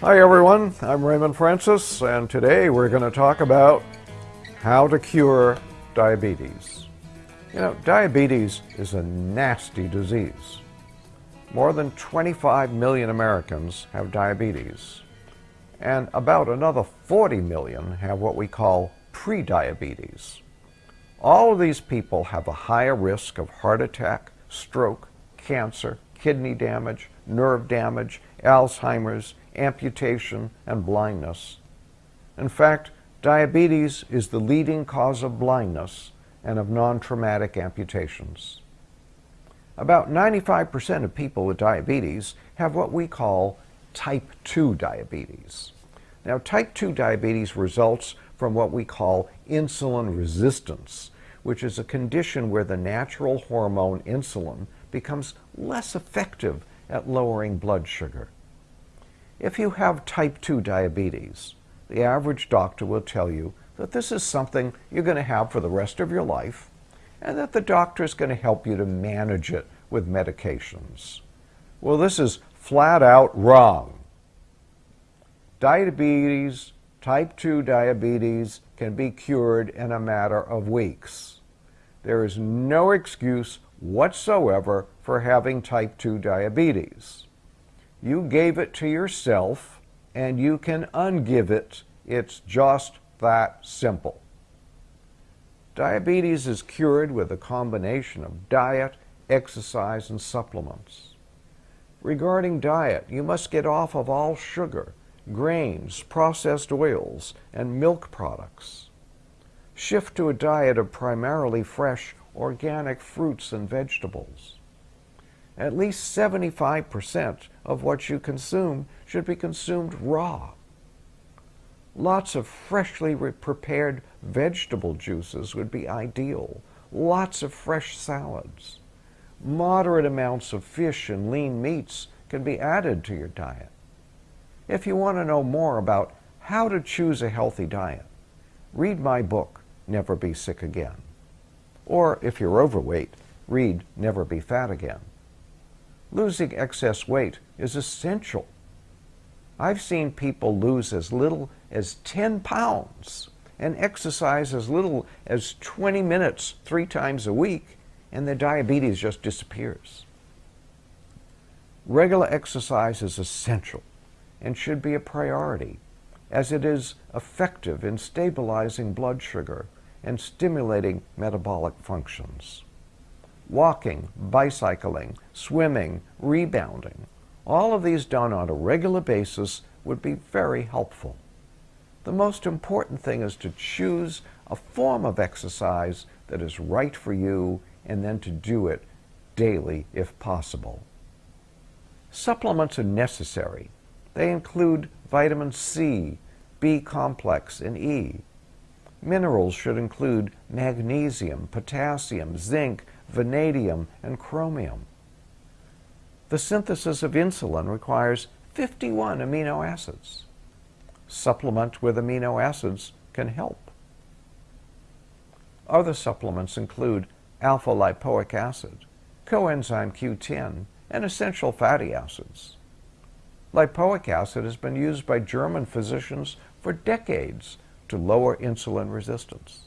Hi everyone, I'm Raymond Francis and today we're going to talk about how to cure diabetes. You know, diabetes is a nasty disease. More than 25 million Americans have diabetes and about another 40 million have what we call prediabetes. All of these people have a higher risk of heart attack, stroke, cancer, kidney damage, nerve damage, Alzheimer's, amputation, and blindness. In fact, diabetes is the leading cause of blindness and of non-traumatic amputations. About 95% of people with diabetes have what we call type 2 diabetes. Now, type 2 diabetes results from what we call insulin resistance, which is a condition where the natural hormone insulin becomes less effective at lowering blood sugar. If you have type 2 diabetes, the average doctor will tell you that this is something you're going to have for the rest of your life and that the doctor is going to help you to manage it with medications. Well, this is flat out wrong. Diabetes, type 2 diabetes, can be cured in a matter of weeks. There is no excuse whatsoever for having type 2 diabetes. You gave it to yourself and you can ungive it. It's just that simple. Diabetes is cured with a combination of diet, exercise, and supplements. Regarding diet, you must get off of all sugar, grains, processed oils, and milk products. Shift to a diet of primarily fresh, organic fruits and vegetables. At least 75% of what you consume should be consumed raw. Lots of freshly prepared vegetable juices would be ideal. Lots of fresh salads. Moderate amounts of fish and lean meats can be added to your diet. If you want to know more about how to choose a healthy diet, read my book, Never Be Sick Again. Or if you're overweight, read Never Be Fat Again. Losing excess weight is essential. I've seen people lose as little as 10 pounds and exercise as little as 20 minutes three times a week, and their diabetes just disappears. Regular exercise is essential and should be a priority, as it is effective in stabilizing blood sugar and stimulating metabolic functions. Walking, bicycling, swimming, rebounding, all of these done on a regular basis would be very helpful. The most important thing is to choose a form of exercise that is right for you and then to do it daily if possible. Supplements are necessary. They include vitamin C, B complex, and E. Minerals should include magnesium, potassium, zinc, vanadium, and chromium. The synthesis of insulin requires 51 amino acids. Supplement with amino acids can help. Other supplements include alpha lipoic acid, coenzyme Q10, and essential fatty acids. Lipoic acid has been used by German physicians for decades to lower insulin resistance.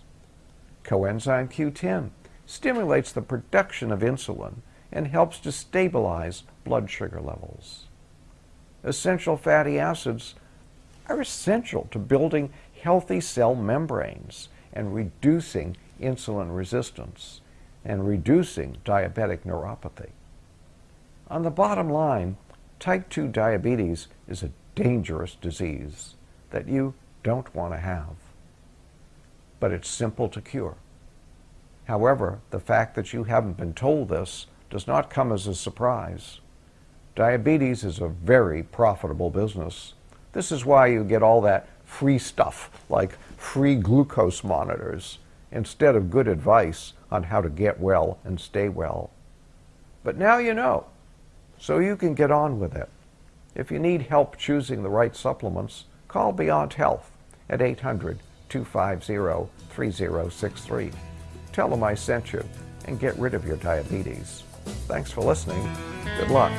Coenzyme Q10 stimulates the production of insulin and helps to stabilize blood sugar levels. Essential fatty acids are essential to building healthy cell membranes and reducing insulin resistance and reducing diabetic neuropathy. On the bottom line, type 2 diabetes is a dangerous disease that you don't want to have. But it's simple to cure. However, the fact that you haven't been told this does not come as a surprise. Diabetes is a very profitable business. This is why you get all that free stuff, like free glucose monitors, instead of good advice on how to get well and stay well. But now you know, so you can get on with it. If you need help choosing the right supplements, call Beyond Health at 800 250 3063. Tell them I sent you and get rid of your diabetes. Thanks for listening. Good luck.